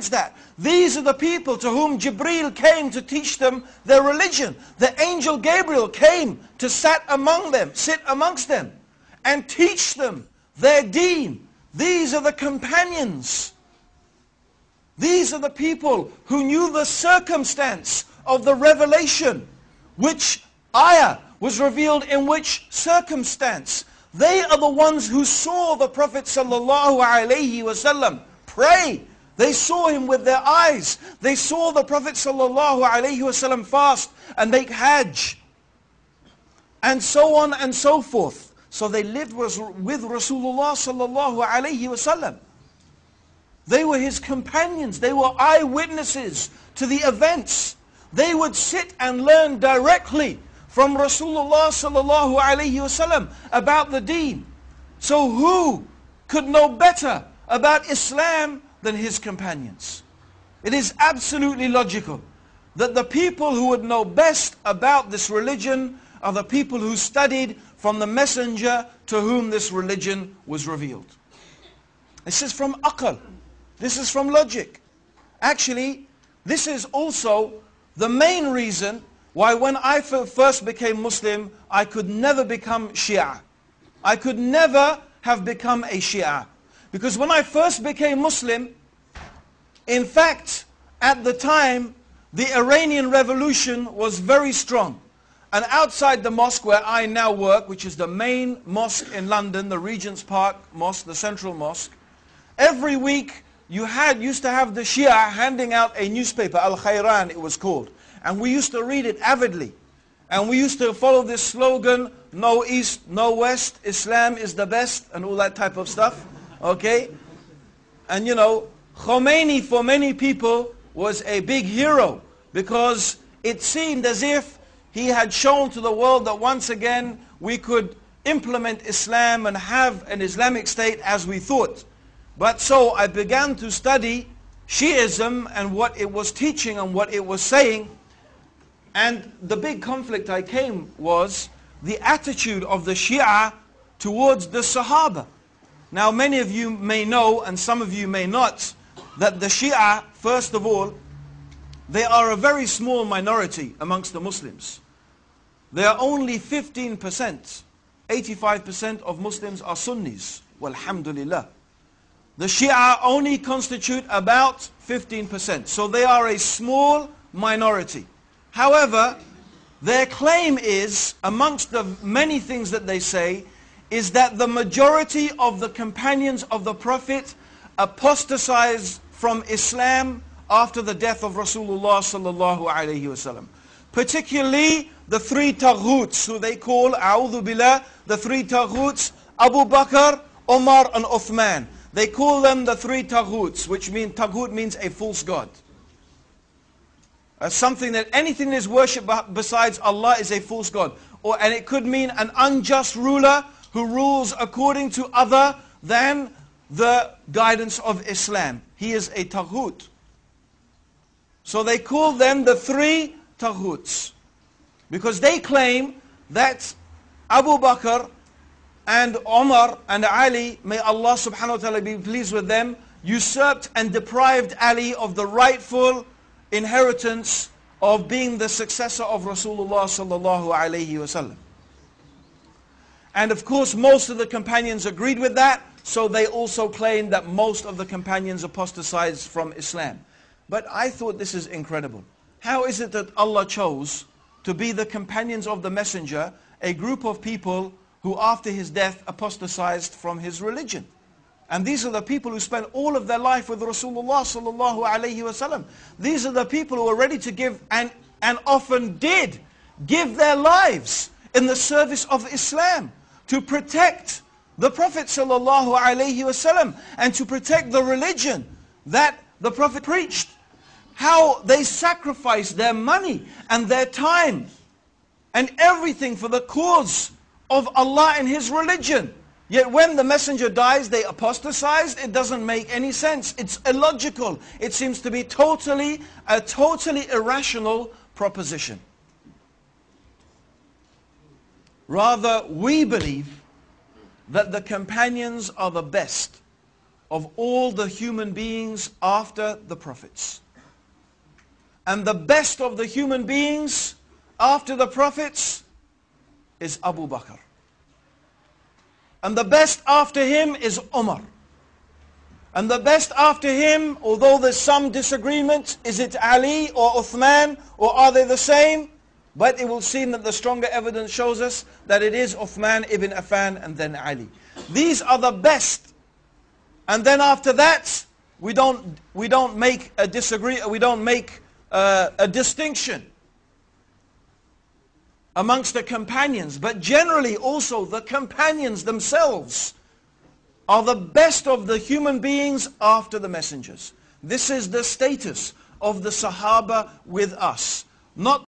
that. These are the people to whom Jibreel came to teach them their religion. The angel Gabriel came to sit among them, sit amongst them and teach them their deen. These are the companions. These are the people who knew the circumstance of the revelation. Which ayah was revealed in which circumstance. They are the ones who saw the Prophet sallallahu alaihi wasallam pray. They saw him with their eyes. They saw the Prophet wasallam fast and make hajj. And so on and so forth. So they lived with Rasulullah wasallam. They were his companions. They were eyewitnesses to the events. They would sit and learn directly from Rasulullah wasallam about the deen. So who could know better about Islam than his companions? It is absolutely logical that the people who would know best about this religion are the people who studied from the messenger to whom this religion was revealed. This is from akal. This is from logic. Actually, this is also the main reason why when I first became Muslim, I could never become Shia. I could never have become a Shia. Because when I first became Muslim, in fact, at the time, the Iranian revolution was very strong. And outside the mosque where I now work, which is the main mosque in London, the Regent's Park Mosque, the central mosque, every week you had used to have the Shia handing out a newspaper, Al-Khayran it was called. And we used to read it avidly. And we used to follow this slogan, no east, no west, Islam is the best, and all that type of stuff. Okay? And you know, Khomeini for many people was a big hero because it seemed as if he had shown to the world that once again we could implement Islam and have an Islamic state as we thought. But so I began to study Shiism and what it was teaching and what it was saying. And the big conflict I came was the attitude of the Shia towards the Sahaba. Now many of you may know, and some of you may not, that the Shia, first of all, they are a very small minority amongst the Muslims. They are only 15%. 85% of Muslims are Sunnis. Walhamdulillah. The Shia only constitute about 15%. So they are a small minority. However, their claim is, amongst the many things that they say, is that the majority of the companions of the Prophet apostatized from Islam after the death of Rasulullah sallallahu alayhi wasallam. Particularly the three taghuts who they call, a'udhu billah, the three taghuts, Abu Bakr, Omar and Uthman. They call them the three taghuts, which mean, taghut means a false god. Uh, something that anything that is worshipped besides Allah is a false god. Or, and it could mean an unjust ruler who rules according to other than the guidance of Islam. He is a taghut. So they call them the three taghuts. Because they claim that Abu Bakr and Omar and Ali, may Allah subhanahu wa ta'ala be pleased with them, usurped and deprived Ali of the rightful inheritance of being the successor of Rasulullah sallallahu alayhi wasallam. And of course, most of the companions agreed with that, so they also claimed that most of the companions apostatized from Islam. But I thought this is incredible. How is it that Allah chose to be the companions of the messenger, a group of people who after his death apostatized from his religion? And these are the people who spent all of their life with Rasulullah sallallahu alayhi wasallam. These are the people who are ready to give and, and often did give their lives in the service of Islam to protect the Prophet wasallam and to protect the religion that the Prophet preached. How they sacrificed their money and their time and everything for the cause of Allah and His religion. Yet when the messenger dies, they apostatized. It doesn't make any sense. It's illogical. It seems to be totally, a totally irrational proposition. Rather, we believe that the companions are the best of all the human beings after the prophets. And the best of the human beings after the prophets is Abu Bakr. And the best after him is Umar. And the best after him, although there's some disagreement, is it Ali or Uthman or are they the same? But it will seem that the stronger evidence shows us that it is Uthman ibn Affan and then Ali. These are the best. And then after that, we don't, we don't make a disagree, we don't make uh, a distinction amongst the companions. But generally also the companions themselves are the best of the human beings after the messengers. This is the status of the Sahaba with us. Not